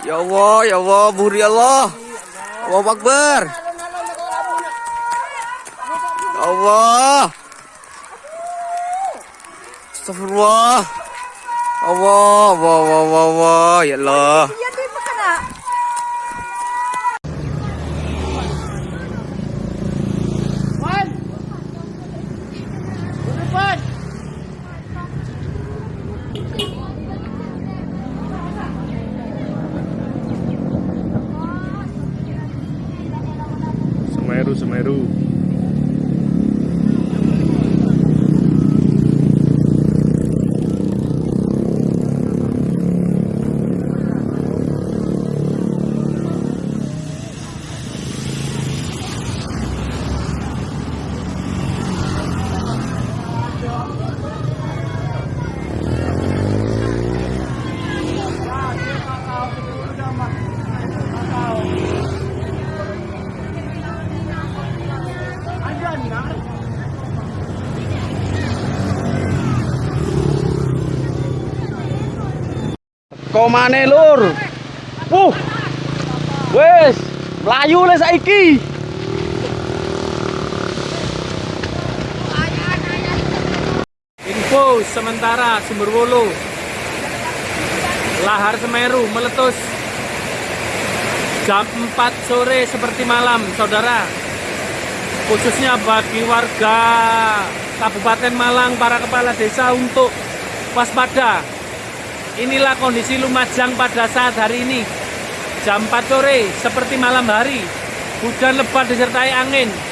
Ya Allah, ya Allah, buri Allah. Allah Akbar. Ya Allah. Astagfirullah. Allah, Allah, Allah, Allah, ya Allah. Semeru Semeru Komane lur. Wuh. Wes Melayu le saiki. Info sementara Sumberwulu Lahar Semeru meletus. Jam 4 sore seperti malam saudara. Khususnya bagi warga Kabupaten Malang para kepala desa untuk waspada inilah kondisi Lumajang pada saat hari ini. Jam 4 sore seperti malam hari. Hujan lebat disertai angin